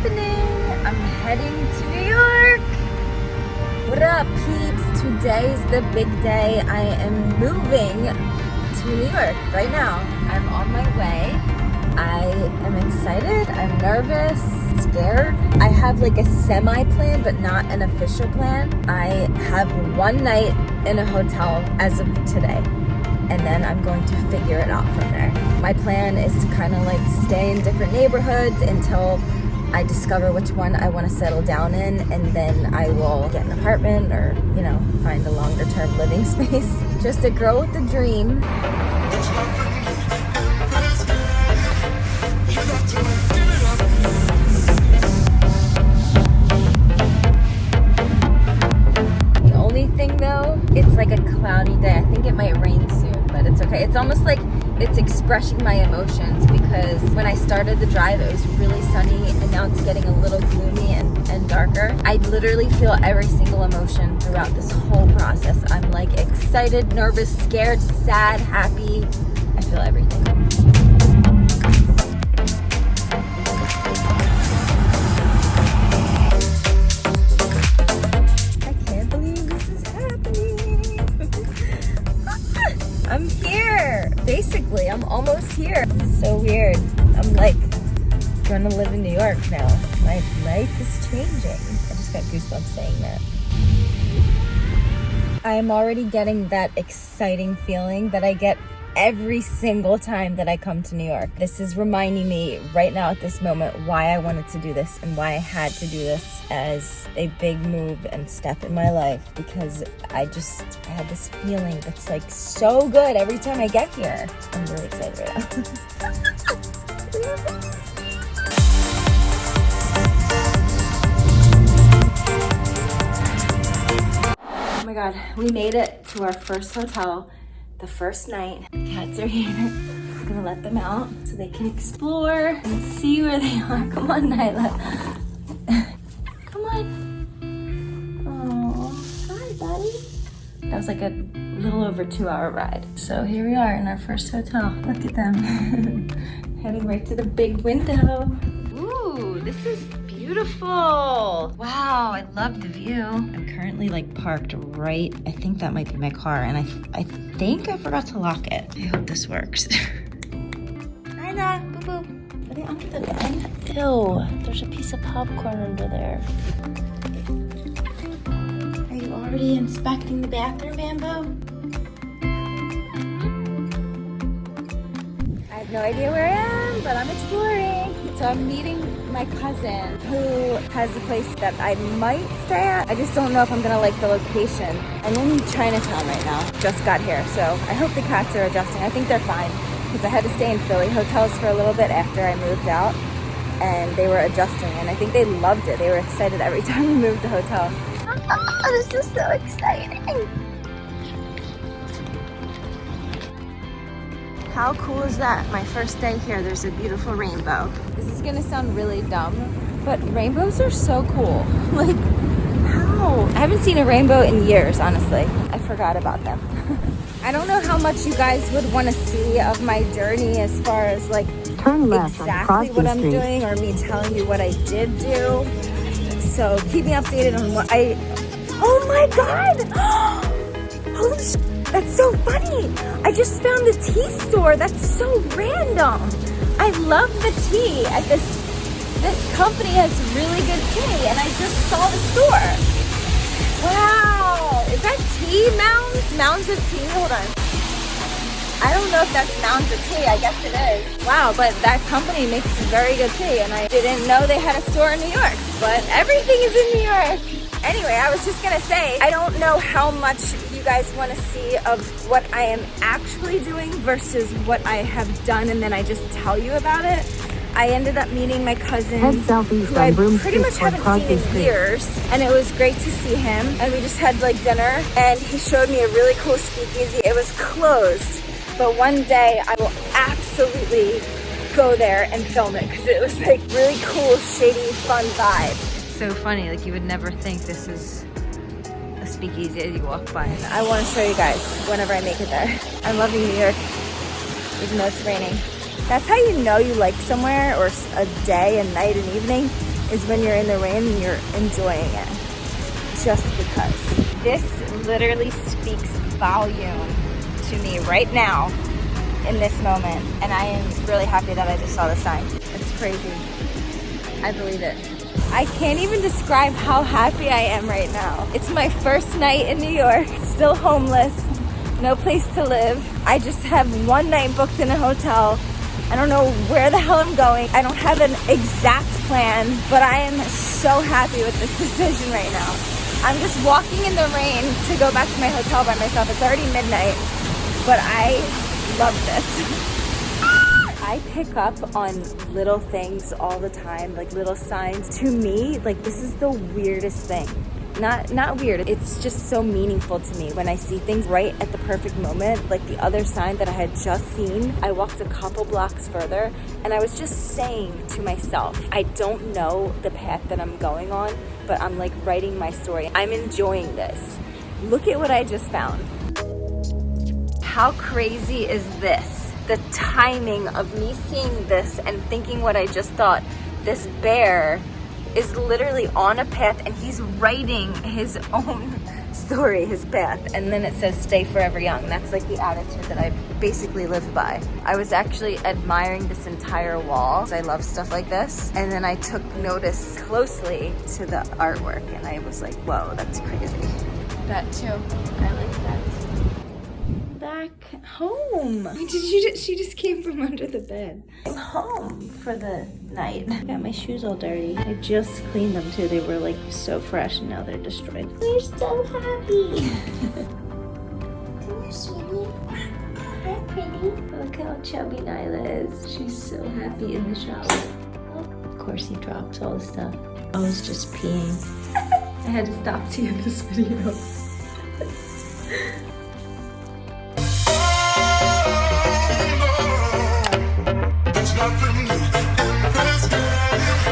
happening. I'm heading to New York. What up, peeps? Today's the big day. I am moving to New York right now. I'm on my way. I am excited. I'm nervous, scared. I have like a semi plan, but not an official plan. I have one night in a hotel as of today and then I'm going to figure it out from there. My plan is to kind of like stay in different neighborhoods until I discover which one I want to settle down in and then I will get an apartment or, you know, find a longer term living space. Just a girl with a dream. The only thing though, it's like a cloudy day. I think it might rain soon but it's okay. It's almost like it's expressing my emotions because when I started the drive, it was really sunny and now it's getting a little gloomy and, and darker. I literally feel every single emotion throughout this whole process. I'm like excited, nervous, scared, sad, happy. I feel everything. Here. so weird. I'm like to live in New York now. My life is changing. I just got goosebumps saying that. I am already getting that exciting feeling that I get every single time that I come to New York. This is reminding me right now at this moment why I wanted to do this and why I had to do this as a big move and step in my life because I just I have this feeling that's like so good every time I get here. I'm really excited right now. oh my god, we made it to our first hotel the first night. Cats are here. I'm gonna let them out so they can explore and see where they are. Come on, Nyla. Come on. Oh, hi, buddy. That was like a little over two hour ride. So here we are in our first hotel. Look at them. Heading right to the big window. Ooh, this is beautiful. Wow, I love the view. I'm currently like parked right, I think that might be my car and I, I think I forgot to lock it. I hope this works. Hi there, boo boo. Are they under the bed? Ew, there's a piece of popcorn under there. Are you already inspecting the bathroom, Bamboo? I have no idea where I am, but I'm exploring. So I'm meeting my cousin who has a place that I might stay at. I just don't know if I'm gonna like the location. I'm in Chinatown right now, just got here, so I hope the cats are adjusting. I think they're fine because I had to stay in Philly hotels for a little bit after I moved out and they were adjusting and I think they loved it. They were excited every time we moved the hotel. Oh, this is so exciting. How cool is that? My first day here, there's a beautiful rainbow. This is gonna sound really dumb, but rainbows are so cool. like, how? I haven't seen a rainbow in years, honestly. I forgot about them. I don't know how much you guys would want to see of my journey as far as like exactly what I'm Street. doing or me telling you what I did do. So keep me updated on what I, oh my God! Holy shit. That's so funny. I just found the tea store. That's so random. I love the tea at this, this company has really good tea and I just saw the store. Wow, is that tea mounds? Mounds of tea, hold on. I don't know if that's mounds of tea, I guess it is. Wow, but that company makes very good tea and I didn't know they had a store in New York, but everything is in New York. Anyway, I was just gonna say, I don't know how much you guys want to see of what I am actually doing versus what I have done and then I just tell you about it. I ended up meeting my cousin who I pretty much haven't seen in years and it was great to see him and we just had like dinner and he showed me a really cool speakeasy. It was closed but one day I will absolutely go there and film it because it was like really cool shady fun vibe. So funny like you would never think this is a speakeasy as you walk by. I want to show you guys whenever I make it there. I'm loving New York, even though it's raining. That's how you know you like somewhere or a day and night and evening is when you're in the rain and you're enjoying it. Just because. This literally speaks volume to me right now in this moment. And I am really happy that I just saw the sign. It's crazy. I believe it. I can't even describe how happy I am right now. It's my first night in New York, still homeless, no place to live. I just have one night booked in a hotel. I don't know where the hell I'm going. I don't have an exact plan, but I am so happy with this decision right now. I'm just walking in the rain to go back to my hotel by myself. It's already midnight, but I love this. I pick up on little things all the time, like little signs. To me, like this is the weirdest thing. Not not weird, it's just so meaningful to me when I see things right at the perfect moment. Like the other sign that I had just seen, I walked a couple blocks further and I was just saying to myself, I don't know the path that I'm going on, but I'm like writing my story. I'm enjoying this. Look at what I just found. How crazy is this? the timing of me seeing this and thinking what I just thought. This bear is literally on a path and he's writing his own story, his path. And then it says stay forever young. That's like the attitude that I basically live by. I was actually admiring this entire wall. I love stuff like this. And then I took notice closely to the artwork and I was like, whoa, that's crazy. That too, I like that back home. Did you? She just came from under the bed. I'm home for the night. I got my shoes all dirty. I just cleaned them too. They were like so fresh and now they're destroyed. We're so happy. Come here, sweetie. Hi, pretty. Look how chubby Nyla is. She's so happy in the shower. Oh, of course he dropped all the stuff. I was just peeing. I had to stop to end this video.